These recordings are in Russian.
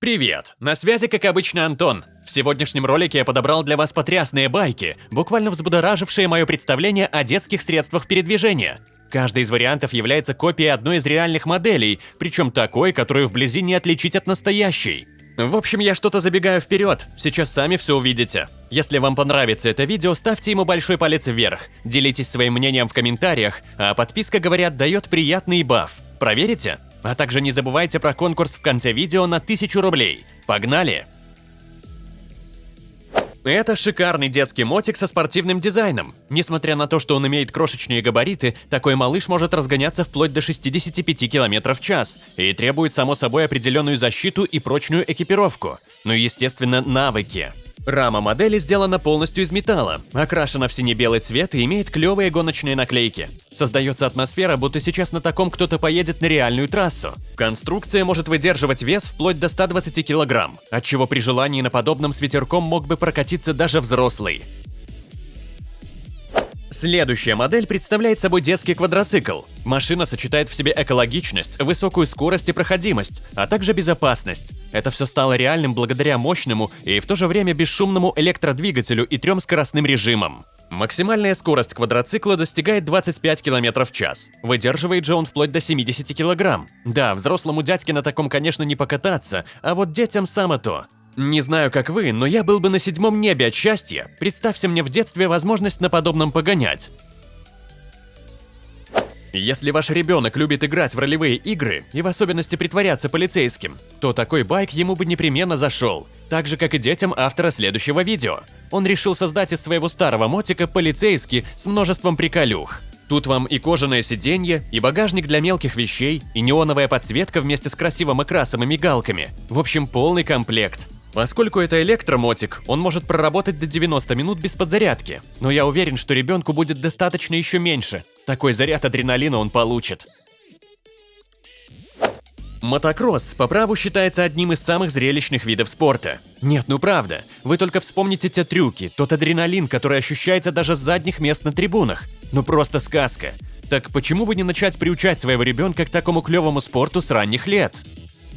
Привет! На связи, как обычно, Антон. В сегодняшнем ролике я подобрал для вас потрясные байки, буквально взбудоражившие мое представление о детских средствах передвижения. Каждый из вариантов является копией одной из реальных моделей, причем такой, которую вблизи не отличить от настоящей. В общем, я что-то забегаю вперед, сейчас сами все увидите. Если вам понравится это видео, ставьте ему большой палец вверх, делитесь своим мнением в комментариях, а подписка, говорят, дает приятный баф. Проверите? А также не забывайте про конкурс в конце видео на 1000 рублей. Погнали! Это шикарный детский мотик со спортивным дизайном. Несмотря на то, что он имеет крошечные габариты, такой малыш может разгоняться вплоть до 65 км в час и требует, само собой, определенную защиту и прочную экипировку. Ну и, естественно, навыки. Рама модели сделана полностью из металла, окрашена в сине-белый цвет и имеет клевые гоночные наклейки. Создается атмосфера, будто сейчас на таком кто-то поедет на реальную трассу. Конструкция может выдерживать вес вплоть до 120 кг, отчего при желании на подобном с ветерком мог бы прокатиться даже взрослый. Следующая модель представляет собой детский квадроцикл. Машина сочетает в себе экологичность, высокую скорость и проходимость, а также безопасность. Это все стало реальным благодаря мощному и в то же время бесшумному электродвигателю и трем скоростным режимам. Максимальная скорость квадроцикла достигает 25 км в час. Выдерживает же он вплоть до 70 кг. Да, взрослому дядьке на таком, конечно, не покататься, а вот детям само то. Не знаю, как вы, но я был бы на седьмом небе от счастья. Представьте мне в детстве возможность на подобном погонять. Если ваш ребенок любит играть в ролевые игры и в особенности притворяться полицейским, то такой байк ему бы непременно зашел, так же как и детям автора следующего видео. Он решил создать из своего старого мотика полицейский с множеством приколюх. Тут вам и кожаное сиденье, и багажник для мелких вещей, и неоновая подсветка вместе с красивым окрасом и мигалками. В общем, полный комплект. Поскольку это электромотик, он может проработать до 90 минут без подзарядки. Но я уверен, что ребенку будет достаточно еще меньше. Такой заряд адреналина он получит. Мотокросс по праву считается одним из самых зрелищных видов спорта. Нет, ну правда, вы только вспомните те трюки, тот адреналин, который ощущается даже с задних мест на трибунах. Ну просто сказка. Так почему бы не начать приучать своего ребенка к такому клевому спорту с ранних лет?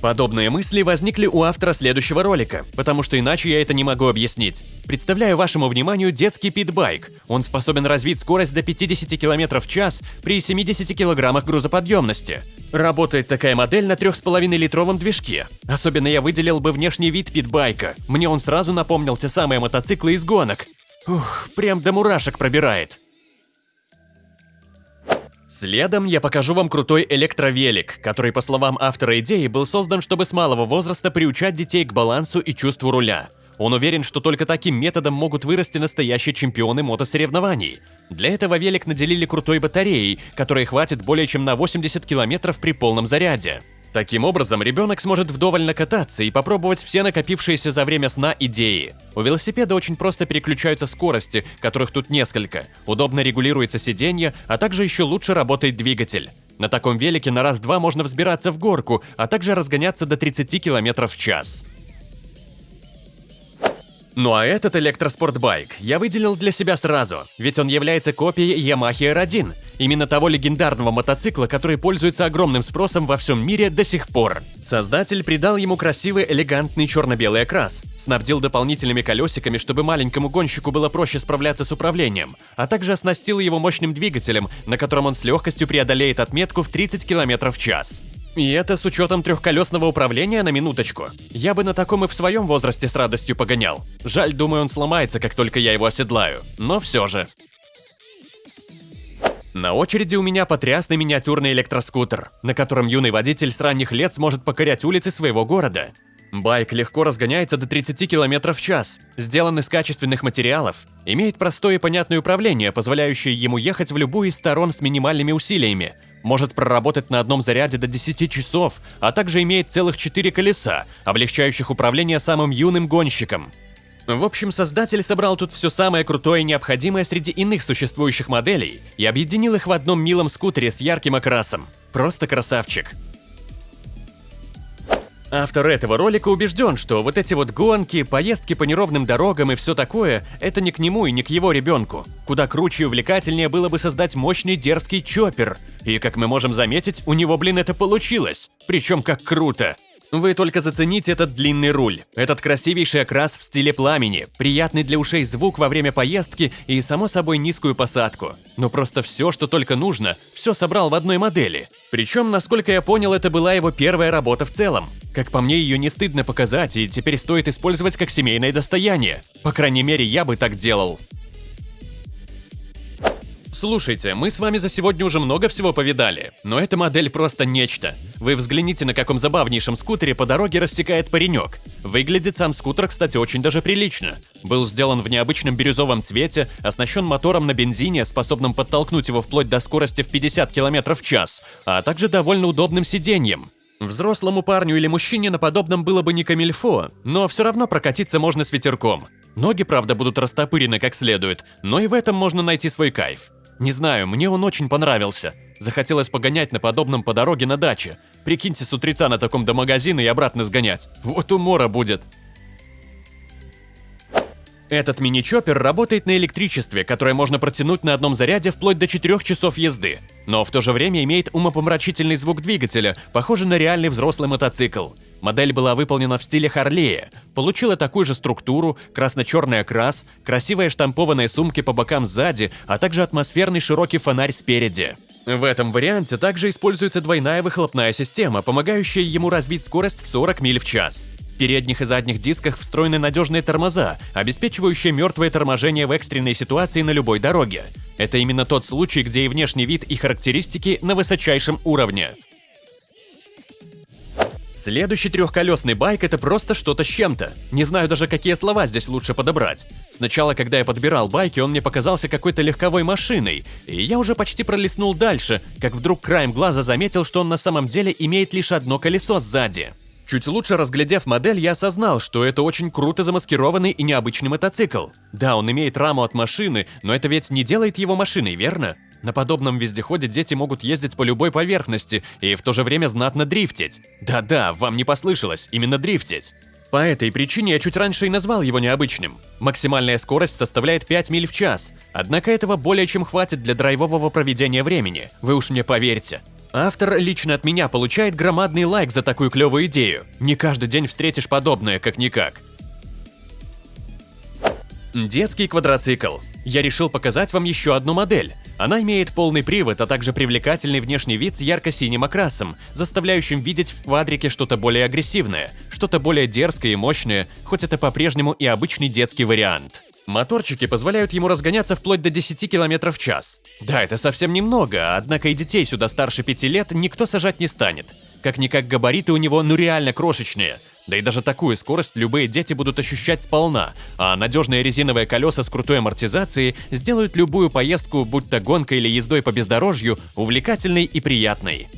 Подобные мысли возникли у автора следующего ролика, потому что иначе я это не могу объяснить. Представляю вашему вниманию детский питбайк. Он способен развить скорость до 50 км в час при 70 кг грузоподъемности. Работает такая модель на 3,5-литровом движке. Особенно я выделил бы внешний вид питбайка. Мне он сразу напомнил те самые мотоциклы из гонок. Ух, прям до мурашек пробирает. Следом я покажу вам крутой электровелик, который, по словам автора идеи, был создан, чтобы с малого возраста приучать детей к балансу и чувству руля. Он уверен, что только таким методом могут вырасти настоящие чемпионы мотосоревнований. Для этого велик наделили крутой батареей, которой хватит более чем на 80 километров при полном заряде. Таким образом, ребенок сможет вдоволь накататься и попробовать все накопившиеся за время сна идеи. У велосипеда очень просто переключаются скорости, которых тут несколько, удобно регулируется сиденье, а также еще лучше работает двигатель. На таком велике на раз-два можно взбираться в горку, а также разгоняться до 30 км в час. Ну а этот электроспортбайк я выделил для себя сразу, ведь он является копией Yamaha R1, именно того легендарного мотоцикла, который пользуется огромным спросом во всем мире до сих пор. Создатель придал ему красивый элегантный черно-белый окрас, снабдил дополнительными колесиками, чтобы маленькому гонщику было проще справляться с управлением, а также оснастил его мощным двигателем, на котором он с легкостью преодолеет отметку в 30 км в час. И это с учетом трехколесного управления на минуточку. Я бы на таком и в своем возрасте с радостью погонял. Жаль, думаю, он сломается, как только я его оседлаю. Но все же. На очереди у меня потрясный миниатюрный электроскутер, на котором юный водитель с ранних лет сможет покорять улицы своего города. Байк легко разгоняется до 30 км в час, сделан из качественных материалов, имеет простое и понятное управление, позволяющее ему ехать в любую из сторон с минимальными усилиями, может проработать на одном заряде до 10 часов, а также имеет целых 4 колеса, облегчающих управление самым юным гонщиком. В общем, создатель собрал тут все самое крутое и необходимое среди иных существующих моделей и объединил их в одном милом скутере с ярким окрасом. Просто красавчик. Автор этого ролика убежден, что вот эти вот гонки, поездки по неровным дорогам и все такое – это не к нему и не к его ребенку. Куда круче и увлекательнее было бы создать мощный дерзкий чоппер. И, как мы можем заметить, у него, блин, это получилось. Причем как круто. Вы только зацените этот длинный руль, этот красивейший окрас в стиле пламени, приятный для ушей звук во время поездки и, само собой, низкую посадку. Ну просто все, что только нужно, все собрал в одной модели. Причем, насколько я понял, это была его первая работа в целом. Как по мне, ее не стыдно показать, и теперь стоит использовать как семейное достояние. По крайней мере, я бы так делал. Слушайте, мы с вами за сегодня уже много всего повидали, но эта модель просто нечто. Вы взгляните, на каком забавнейшем скутере по дороге рассекает паренек. Выглядит сам скутер, кстати, очень даже прилично. Был сделан в необычном бирюзовом цвете, оснащен мотором на бензине, способным подтолкнуть его вплоть до скорости в 50 км в час, а также довольно удобным сиденьем. Взрослому парню или мужчине на подобном было бы не камильфо, но все равно прокатиться можно с ветерком. Ноги, правда, будут растопырены как следует, но и в этом можно найти свой кайф. Не знаю, мне он очень понравился. Захотелось погонять на подобном по дороге на даче. Прикиньте, с утреца на таком до магазина и обратно сгонять. Вот умора будет. Этот мини-чоппер работает на электричестве, которое можно протянуть на одном заряде вплоть до 4 часов езды, но в то же время имеет умопомрачительный звук двигателя, похожий на реальный взрослый мотоцикл. Модель была выполнена в стиле Харлея, получила такую же структуру, красно-черный окрас, красивые штампованные сумки по бокам сзади, а также атмосферный широкий фонарь спереди. В этом варианте также используется двойная выхлопная система, помогающая ему развить скорость в 40 миль в час. В передних и задних дисках встроены надежные тормоза, обеспечивающие мертвое торможение в экстренной ситуации на любой дороге. Это именно тот случай, где и внешний вид, и характеристики на высочайшем уровне. Следующий трехколесный байк – это просто что-то с чем-то. Не знаю даже, какие слова здесь лучше подобрать. Сначала, когда я подбирал байки, он мне показался какой-то легковой машиной, и я уже почти пролистнул дальше, как вдруг краем глаза заметил, что он на самом деле имеет лишь одно колесо сзади. Чуть лучше разглядев модель, я осознал, что это очень круто замаскированный и необычный мотоцикл. Да, он имеет раму от машины, но это ведь не делает его машиной, верно? На подобном вездеходе дети могут ездить по любой поверхности и в то же время знатно дрифтить. Да-да, вам не послышалось, именно дрифтить. По этой причине я чуть раньше и назвал его необычным. Максимальная скорость составляет 5 миль в час, однако этого более чем хватит для драйвового проведения времени, вы уж мне поверьте. Автор лично от меня получает громадный лайк за такую клевую идею. Не каждый день встретишь подобное, как-никак. Детский квадроцикл. Я решил показать вам еще одну модель. Она имеет полный привод, а также привлекательный внешний вид с ярко-синим окрасом, заставляющим видеть в квадрике что-то более агрессивное, что-то более дерзкое и мощное, хоть это по-прежнему и обычный детский вариант. Моторчики позволяют ему разгоняться вплоть до 10 км в час. Да, это совсем немного, однако и детей сюда старше 5 лет никто сажать не станет. Как-никак габариты у него ну реально крошечные – да и даже такую скорость любые дети будут ощущать сполна, а надежные резиновые колеса с крутой амортизацией сделают любую поездку, будь то гонкой или ездой по бездорожью, увлекательной и приятной.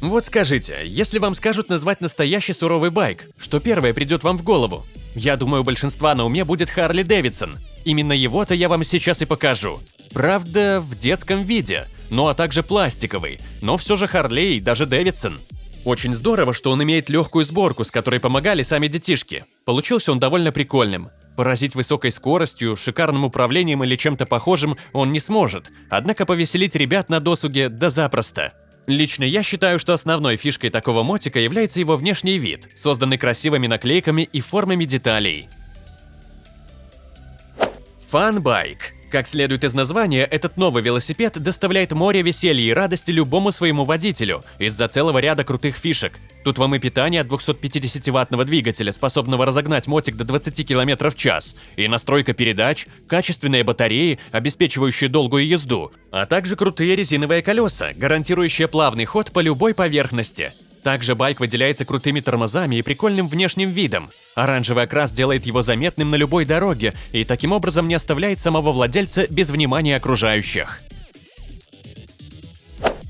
Вот скажите, если вам скажут назвать настоящий суровый байк, что первое придет вам в голову? Я думаю, у большинства на уме будет Харли Дэвидсон. Именно его-то я вам сейчас и покажу. Правда, в детском виде, ну а также пластиковый, но все же Харлей, даже Дэвидсон. Очень здорово, что он имеет легкую сборку, с которой помогали сами детишки. Получился он довольно прикольным. Поразить высокой скоростью, шикарным управлением или чем-то похожим он не сможет, однако повеселить ребят на досуге да запросто. Лично я считаю, что основной фишкой такого мотика является его внешний вид, созданный красивыми наклейками и формами деталей. Фанбайк как следует из названия, этот новый велосипед доставляет море веселья и радости любому своему водителю из-за целого ряда крутых фишек. Тут вам и питание от 250-ваттного двигателя, способного разогнать мотик до 20 км в час, и настройка передач, качественные батареи, обеспечивающие долгую езду, а также крутые резиновые колеса, гарантирующие плавный ход по любой поверхности. Также байк выделяется крутыми тормозами и прикольным внешним видом. Оранжевый окрас делает его заметным на любой дороге и таким образом не оставляет самого владельца без внимания окружающих.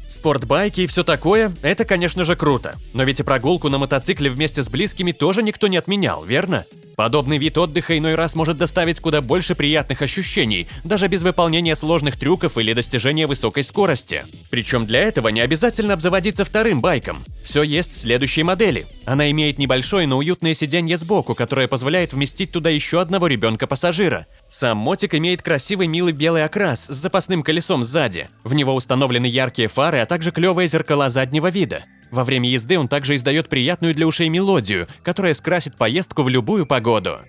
Спортбайки и все такое – это, конечно же, круто. Но ведь и прогулку на мотоцикле вместе с близкими тоже никто не отменял, верно? Подобный вид отдыха иной раз может доставить куда больше приятных ощущений, даже без выполнения сложных трюков или достижения высокой скорости. Причем для этого не обязательно обзаводиться вторым байком. Все есть в следующей модели. Она имеет небольшое, но уютное сиденье сбоку, которое позволяет вместить туда еще одного ребенка-пассажира. Сам мотик имеет красивый милый белый окрас с запасным колесом сзади. В него установлены яркие фары, а также клевые зеркала заднего вида. Во время езды он также издает приятную для ушей мелодию, которая скрасит поездку в любую погоду.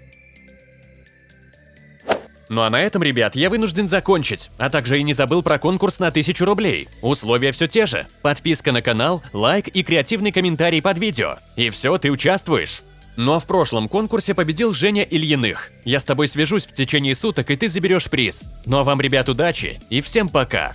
Ну а на этом, ребят, я вынужден закончить, а также и не забыл про конкурс на 1000 рублей. Условия все те же. Подписка на канал, лайк и креативный комментарий под видео. И все, ты участвуешь. Ну а в прошлом конкурсе победил Женя Ильиных. Я с тобой свяжусь в течение суток, и ты заберешь приз. Ну а вам, ребят, удачи и всем пока!